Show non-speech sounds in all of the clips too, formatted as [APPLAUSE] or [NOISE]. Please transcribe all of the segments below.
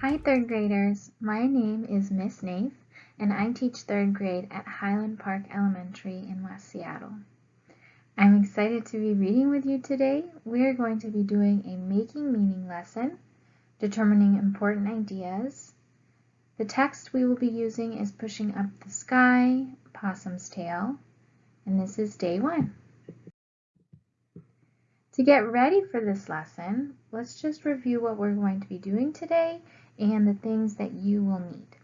Hi third graders, my name is Miss Naif and I teach third grade at Highland Park Elementary in West Seattle. I'm excited to be reading with you today. We are going to be doing a making meaning lesson, determining important ideas. The text we will be using is Pushing Up the Sky, Possum's Tail, and this is day one. To get ready for this lesson, let's just review what we're going to be doing today and the things that you will need.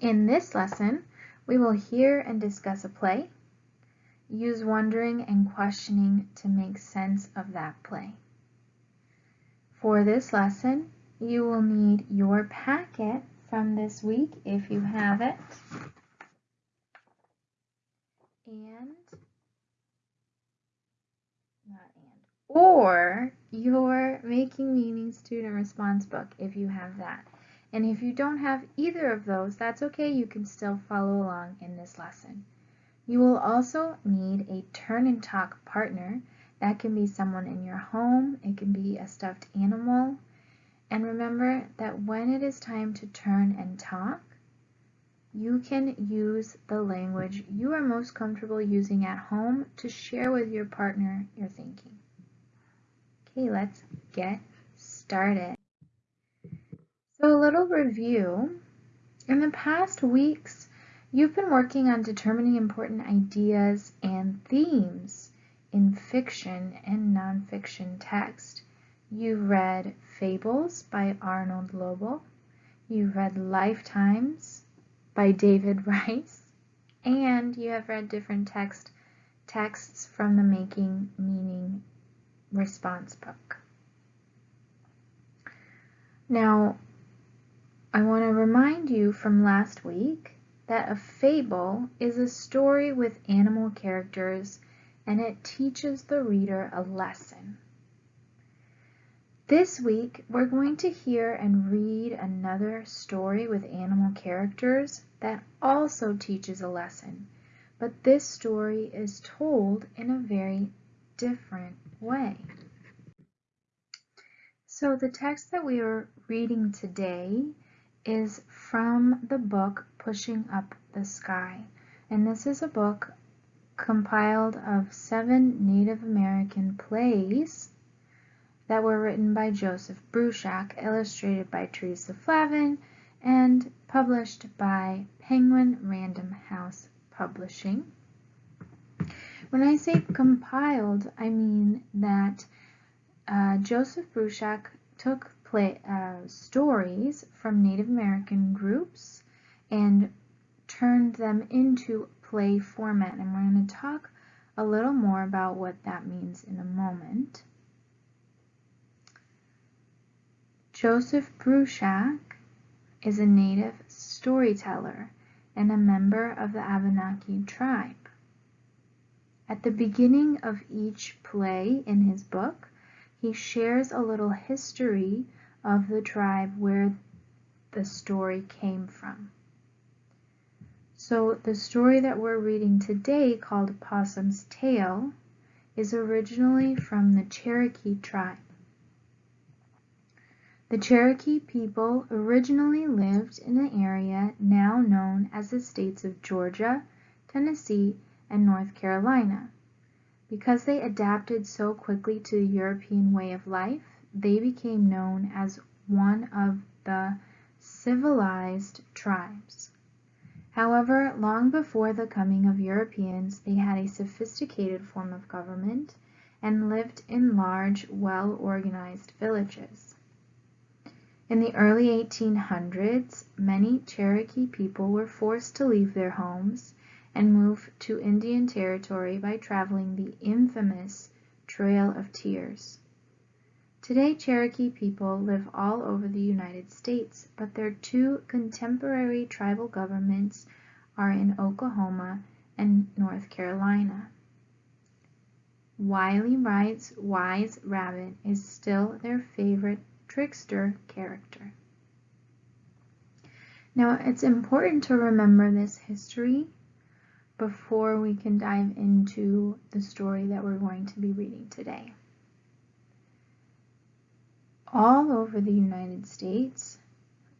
In this lesson, we will hear and discuss a play, use wondering and questioning to make sense of that play. For this lesson, you will need your packet from this week if you have it, and or your Making Meaning student response book if you have that. And if you don't have either of those, that's okay. You can still follow along in this lesson. You will also need a turn and talk partner. That can be someone in your home. It can be a stuffed animal. And remember that when it is time to turn and talk, you can use the language you are most comfortable using at home to share with your partner your thinking. Okay, let's get started. So a little review. In the past weeks, you've been working on determining important ideas and themes in fiction and nonfiction text. You've read Fables by Arnold Lobel. You've read Lifetimes by David [LAUGHS] Rice. And you have read different text texts from the Making Meaning response book. Now, I want to remind you from last week that a fable is a story with animal characters and it teaches the reader a lesson. This week, we're going to hear and read another story with animal characters that also teaches a lesson, but this story is told in a very different way. So the text that we are reading today is from the book Pushing Up the Sky. And this is a book compiled of seven Native American plays that were written by Joseph Bruchac, illustrated by Teresa Flavin, and published by Penguin Random House Publishing. When I say compiled, I mean that uh, Joseph Bruchac took play, uh, stories from Native American groups and turned them into play format. And we're going to talk a little more about what that means in a moment. Joseph Bruchac is a native storyteller and a member of the Abenaki tribe. At the beginning of each play in his book, he shares a little history of the tribe where the story came from. So the story that we're reading today called Possum's Tail is originally from the Cherokee tribe. The Cherokee people originally lived in the area now known as the states of Georgia, Tennessee, and North Carolina. Because they adapted so quickly to the European way of life, they became known as one of the civilized tribes. However, long before the coming of Europeans, they had a sophisticated form of government and lived in large, well-organized villages. In the early 1800s, many Cherokee people were forced to leave their homes and move to Indian Territory by traveling the infamous Trail of Tears. Today, Cherokee people live all over the United States, but their two contemporary tribal governments are in Oklahoma and North Carolina. Wiley Wright's Wise Rabbit is still their favorite trickster character. Now, it's important to remember this history before we can dive into the story that we're going to be reading today. all over the United States,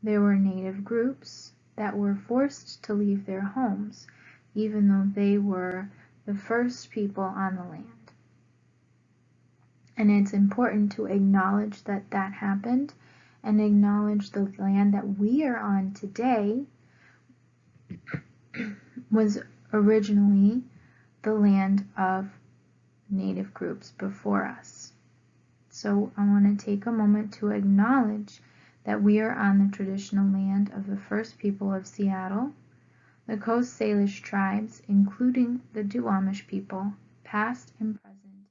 there were native groups that were forced to leave their homes, even though they were the first people on the land. And it's important to acknowledge that that happened and acknowledge the land that we are on today was originally the land of native groups before us. So I want to take a moment to acknowledge that we are on the traditional land of the first people of Seattle, the Coast Salish tribes, including the Duwamish people, past and present,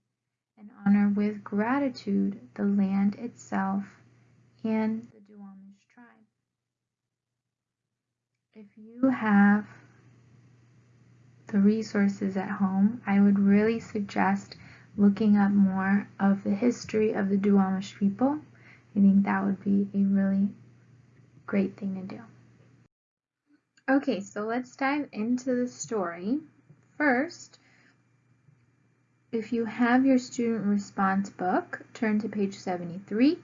and honor with gratitude the land itself and the Duwamish tribe. If you have the resources at home, I would really suggest looking up more of the history of the Duwamish people. I think that would be a really great thing to do. Okay, so let's dive into the story. First, if you have your student response book, turn to page 73.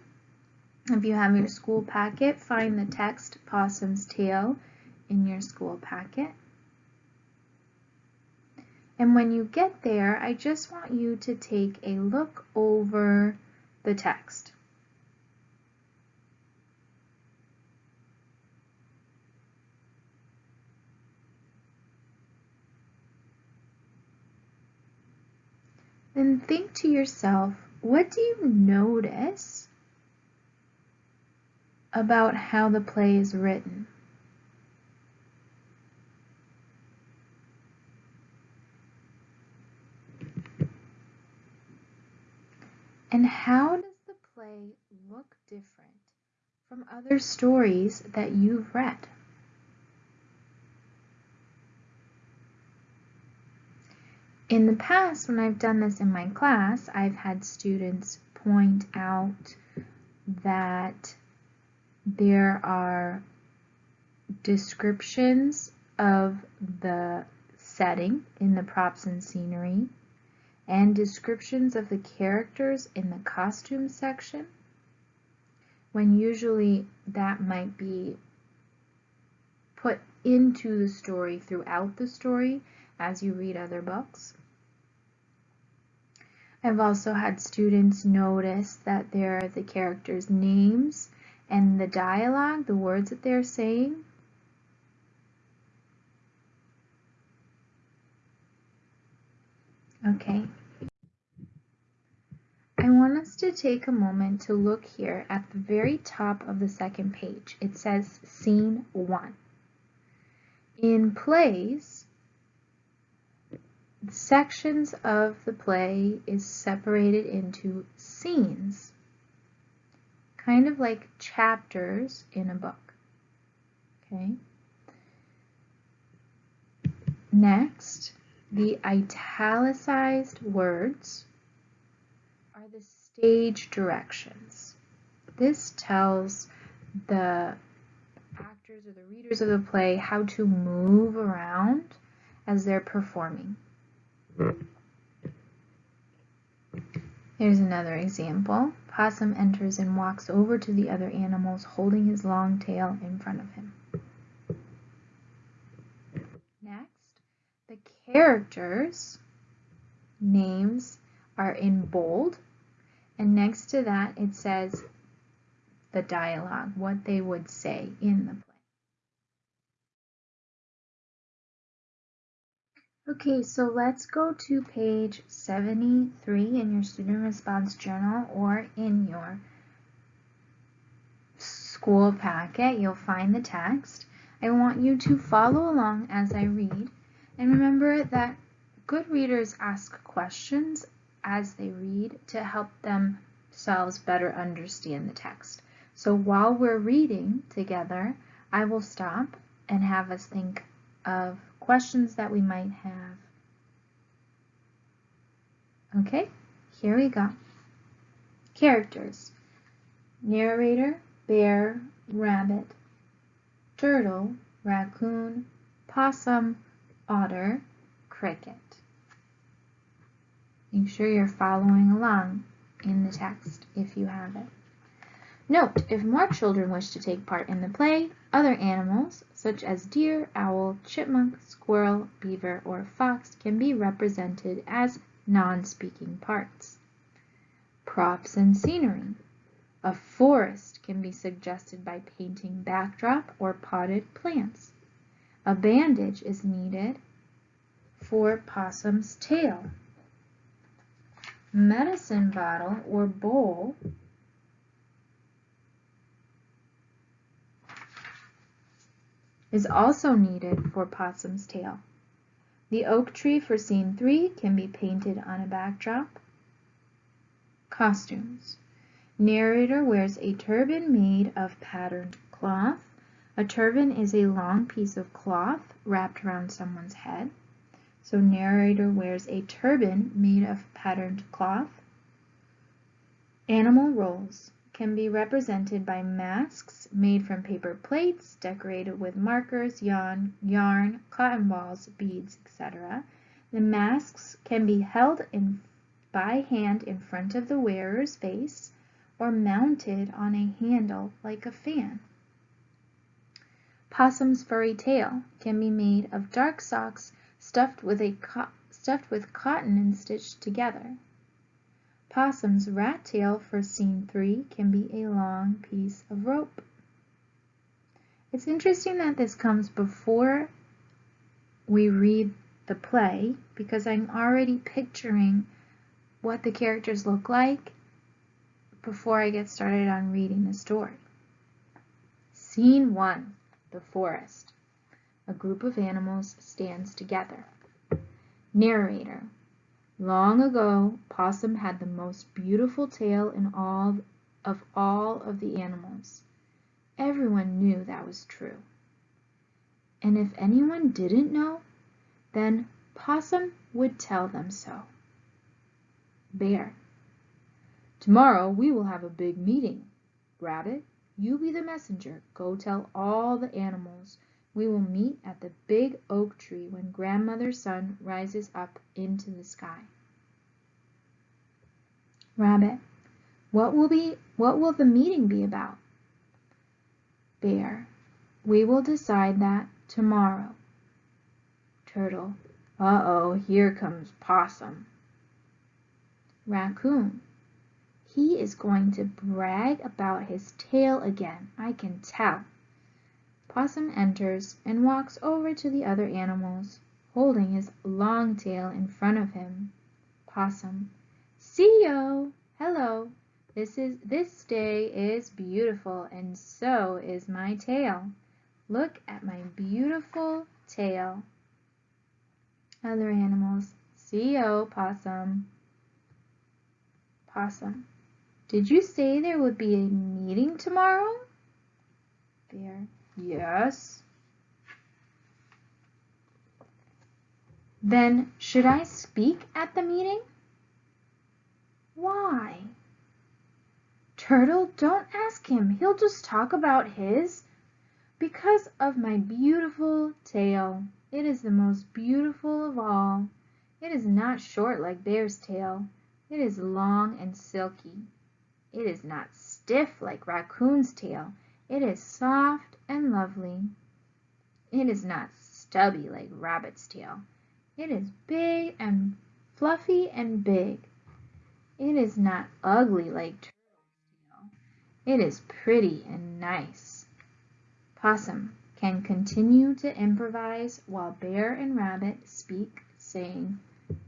If you have your school packet, find the text Possum's Tail in your school packet. And when you get there, I just want you to take a look over the text. Then think to yourself, what do you notice about how the play is written? And how does the play look different from other stories that you've read? In the past, when I've done this in my class, I've had students point out that there are descriptions of the setting in the props and scenery and descriptions of the characters in the costume section when usually that might be put into the story throughout the story as you read other books. I've also had students notice that there are the characters' names and the dialogue, the words that they're saying. Okay. I want us to take a moment to look here at the very top of the second page. It says Scene 1. In plays, sections of the play is separated into scenes, kind of like chapters in a book. Okay. Next, the italicized words are the stage directions. This tells the actors or the readers of the play how to move around as they're performing. Here's another example. Possum enters and walks over to the other animals holding his long tail in front of him. Next, the characters' names are in bold and next to that it says the dialogue, what they would say in the play. Okay, so let's go to page 73 in your student response journal or in your school packet. You'll find the text. I want you to follow along as I read and remember that good readers ask questions as they read to help themselves better understand the text. So while we're reading together, I will stop and have us think of questions that we might have. Okay, here we go. Characters. Narrator, bear, rabbit, turtle, raccoon, possum, otter, cricket. Make sure you're following along in the text if you have it. Note, if more children wish to take part in the play, other animals, such as deer, owl, chipmunk, squirrel, beaver, or fox can be represented as non-speaking parts. Props and scenery. A forest can be suggested by painting backdrop or potted plants. A bandage is needed for possum's tail. Medicine bottle or bowl is also needed for possum's tail. The oak tree for scene 3 can be painted on a backdrop. Costumes. Narrator wears a turban made of patterned cloth. A turban is a long piece of cloth wrapped around someone's head. So narrator wears a turban made of patterned cloth. Animal roles can be represented by masks made from paper plates decorated with markers, yarn, yarn, cotton balls, beads, etc. The masks can be held in by hand in front of the wearer's face or mounted on a handle like a fan. Possum's furry tail can be made of dark socks stuffed with, a stuffed with cotton and stitched together. Possum's rat tail for scene 3 can be a long piece of rope. It's interesting that this comes before we read the play because I'm already picturing what the characters look like before I get started on reading the story. Scene 1 The Forest. A group of animals stands together. Narrator Long ago, Possum had the most beautiful tail in all of all of the animals. Everyone knew that was true. And if anyone didn't know, then Possum would tell them so. Bear Tomorrow we will have a big meeting. Rabbit, you be the messenger. Go tell all the animals. We will meet at the big oak tree when grandmother's sun rises up into the sky. Rabbit, what will be what will the meeting be about? Bear, we will decide that tomorrow. Turtle, uh-oh, here comes Possum. Raccoon, he is going to brag about his tail again, I can tell. Possum enters and walks over to the other animals, holding his long tail in front of him. Possum, Siyo! Hello! This is this day is beautiful and so is my tail. Look at my beautiful tail. Other animals, Siyo, Possum. Possum, did you say there would be a meeting tomorrow? Bear. Yes. Then should I speak at the meeting? Why? Turtle, don't ask him. He'll just talk about his. Because of my beautiful tail. It is the most beautiful of all. It is not short like Bear's tail. It is long and silky. It is not stiff like Raccoon's tail. It is soft and lovely. It is not stubby like Rabbit's tail. It is big and fluffy and big. It is not ugly like Turtle's tail. It is pretty and nice. Possum can continue to improvise while Bear and Rabbit speak, saying,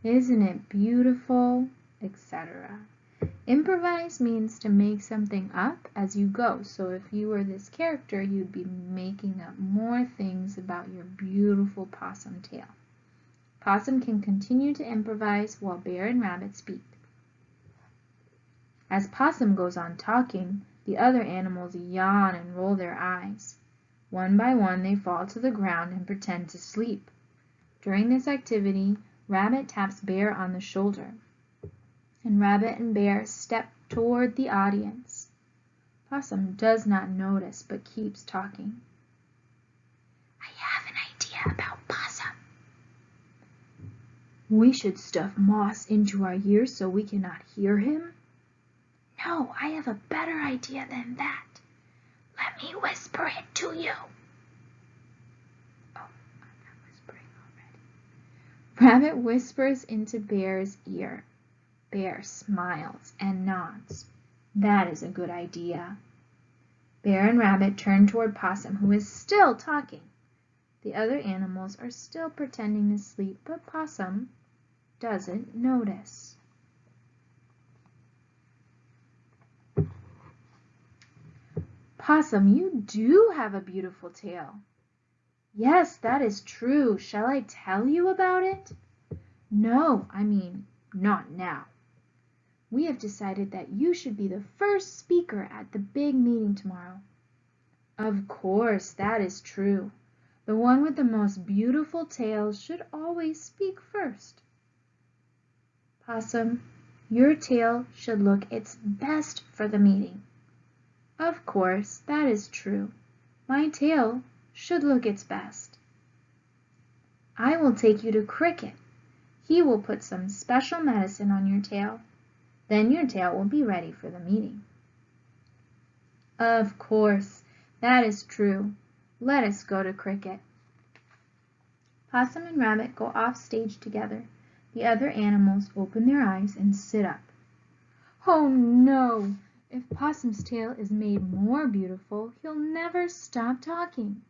Isn't it beautiful, etc. Improvise means to make something up as you go. So if you were this character, you'd be making up more things about your beautiful possum tail. Possum can continue to improvise while Bear and Rabbit speak. As Possum goes on talking, the other animals yawn and roll their eyes. One by one they fall to the ground and pretend to sleep. During this activity, Rabbit taps Bear on the shoulder and Rabbit and Bear step toward the audience. Possum does not notice but keeps talking. I have an idea about Possum. We should stuff moss into our ears so we cannot hear him. No, I have a better idea than that. Let me whisper it to you. Oh, I'm not whispering already. Rabbit whispers into Bear's ear. Bear smiles and nods. That is a good idea. Bear and Rabbit turn toward Possum, who is still talking. The other animals are still pretending to sleep, but Possum doesn't notice. Possum, you do have a beautiful tail. Yes, that is true. Shall I tell you about it? No, I mean, not now. We have decided that you should be the first speaker at the big meeting tomorrow. Of course, that is true. The one with the most beautiful tail should always speak first. Possum, your tail should look its best for the meeting. Of course, that is true. My tail should look its best. I will take you to Cricket. He will put some special medicine on your tail. Then your tail will be ready for the meeting. Of course, that is true. Let us go to Cricket. Possum and Rabbit go off stage together. The other animals open their eyes and sit up. Oh no! If Possum's tail is made more beautiful, he'll never stop talking.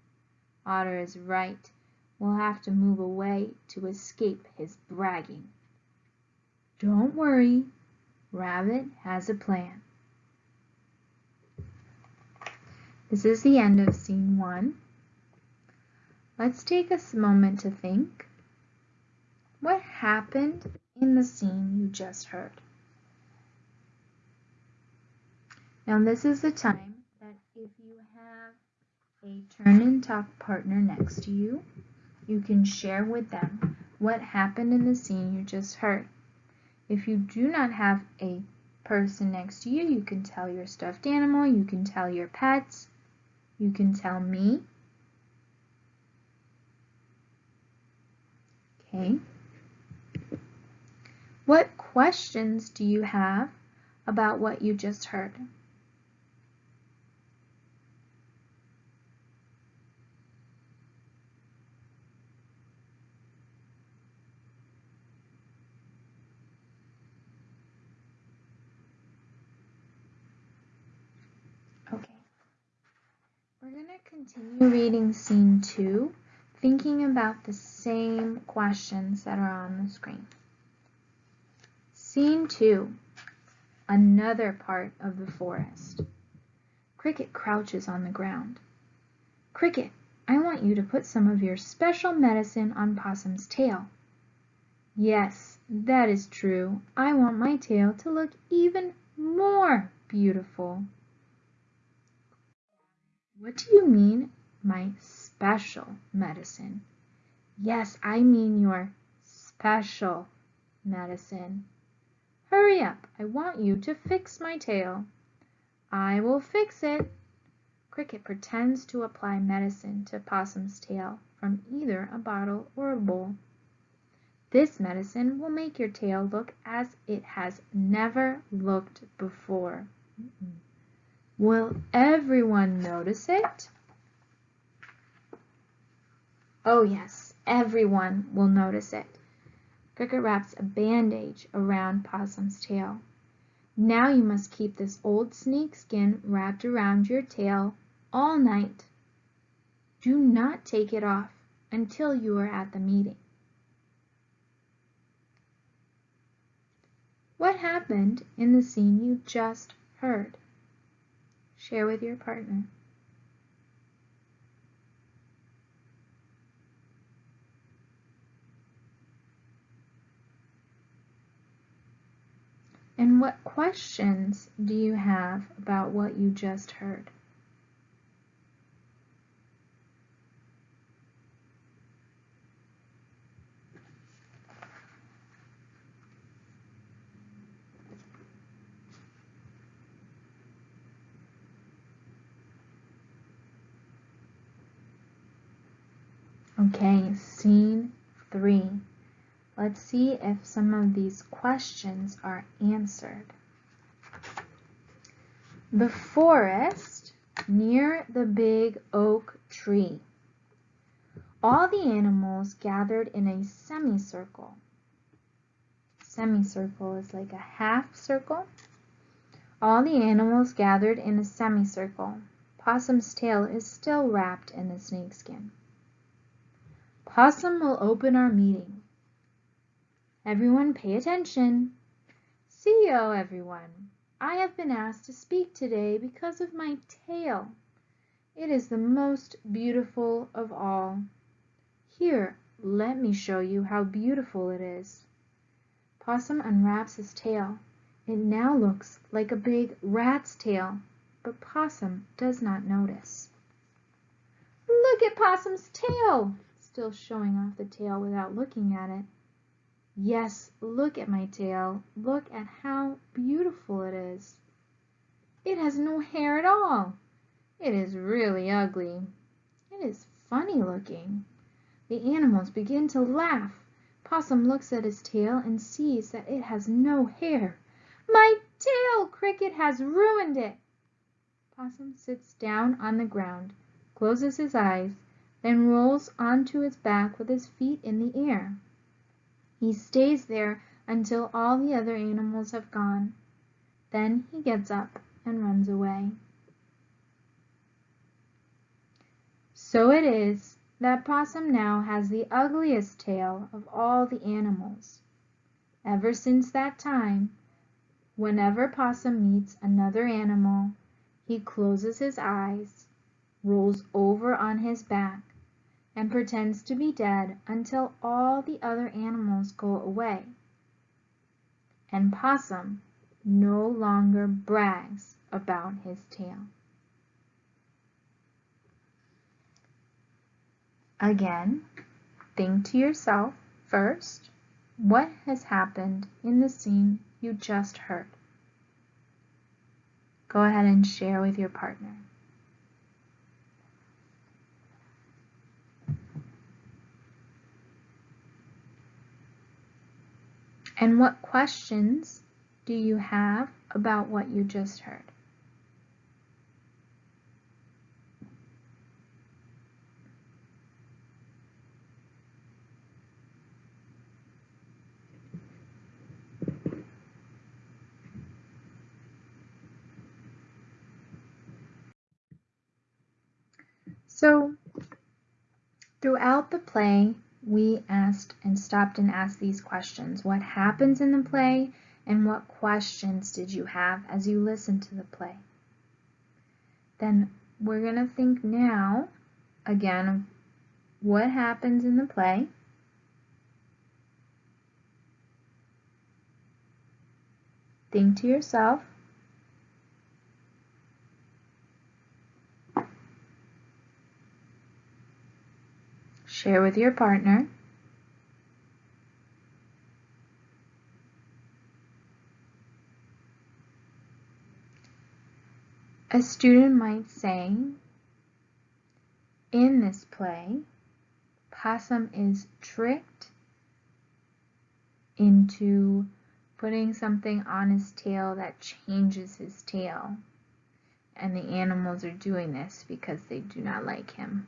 Otter is right. We'll have to move away to escape his bragging. Don't worry. Rabbit has a plan. This is the end of scene one. Let's take a moment to think. What happened in the scene you just heard? Now this is the time that if you have a turn and talk partner next to you, you can share with them what happened in the scene you just heard. If you do not have a person next to you, you can tell your stuffed animal, you can tell your pets, you can tell me. Okay. What questions do you have about what you just heard? We're going to continue reading scene two, thinking about the same questions that are on the screen. Scene two, another part of the forest. Cricket crouches on the ground. Cricket, I want you to put some of your special medicine on Possum's tail. Yes, that is true. I want my tail to look even more beautiful. What do you mean, my special medicine? Yes, I mean your special medicine. Hurry up, I want you to fix my tail. I will fix it. Cricket pretends to apply medicine to Possum's tail from either a bottle or a bowl. This medicine will make your tail look as it has never looked before. Mm -mm. Will everyone notice it? Oh yes, everyone will notice it. Cricket wraps a bandage around Possum's tail. Now you must keep this old snake skin wrapped around your tail all night. Do not take it off until you are at the meeting. What happened in the scene you just heard? Share with your partner. And what questions do you have about what you just heard? Okay, scene three. Let's see if some of these questions are answered. The forest near the big oak tree. All the animals gathered in a semicircle. Semicircle is like a half circle. All the animals gathered in a semicircle. Possum's tail is still wrapped in the snakeskin. Possum will open our meeting. Everyone pay attention. See you, everyone. I have been asked to speak today because of my tail. It is the most beautiful of all. Here, let me show you how beautiful it is. Possum unwraps his tail. It now looks like a big rat's tail, but Possum does not notice. Look at Possum's tail! Still showing off the tail without looking at it. Yes, look at my tail. Look at how beautiful it is. It has no hair at all. It is really ugly. It is funny looking. The animals begin to laugh. Possum looks at his tail and sees that it has no hair. My tail! Cricket has ruined it. Possum sits down on the ground, closes his eyes, then rolls onto his back with his feet in the air. He stays there until all the other animals have gone. Then he gets up and runs away. So it is that Possum now has the ugliest tail of all the animals. Ever since that time, whenever Possum meets another animal, he closes his eyes, rolls over on his back, and pretends to be dead until all the other animals go away. And Possum no longer brags about his tail. Again, think to yourself first, what has happened in the scene you just heard? Go ahead and share with your partner. And what questions do you have about what you just heard? So, throughout the play, we asked and stopped and asked these questions. What happens in the play and what questions did you have as you listened to the play? Then we're going to think now again of what happens in the play. Think to yourself, Share with your partner. A student might say, in this play, Possum is tricked into putting something on his tail that changes his tail. And the animals are doing this because they do not like him.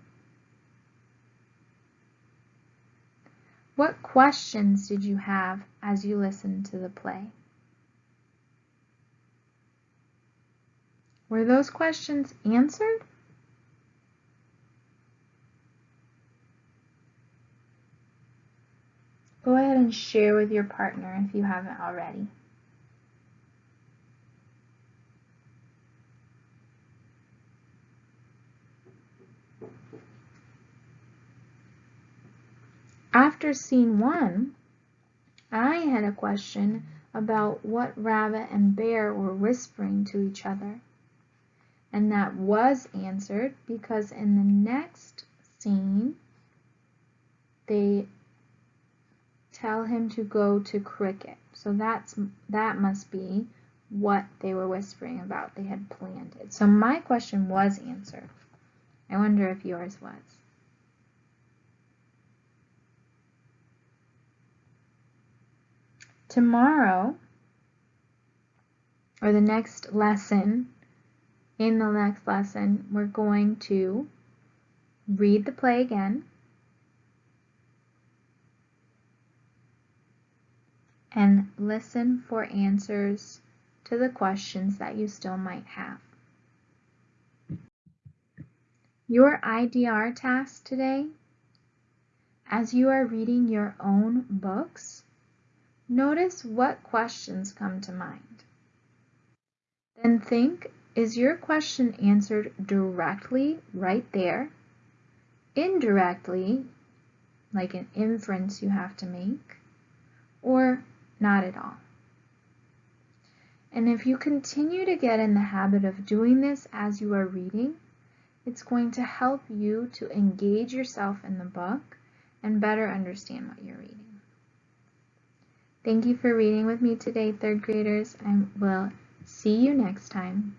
What questions did you have as you listened to the play? Were those questions answered? Go ahead and share with your partner if you haven't already. After scene one, I had a question about what Rabbit and Bear were whispering to each other. And that was answered because in the next scene, they tell him to go to Cricket. So that's that must be what they were whispering about. They had planned it. So my question was answered. I wonder if yours was. Tomorrow or the next lesson, In the next lesson, we're going to read the play again and listen for answers to the questions that you still might have. Your IDR task today, as you are reading your own books, notice what questions come to mind. Then think, is your question answered directly right there? Indirectly, like an inference you have to make, or not at all? And if you continue to get in the habit of doing this as you are reading, it's going to help you to engage yourself in the book and better understand what you're reading. Thank you for reading with me today, third graders, and we'll see you next time.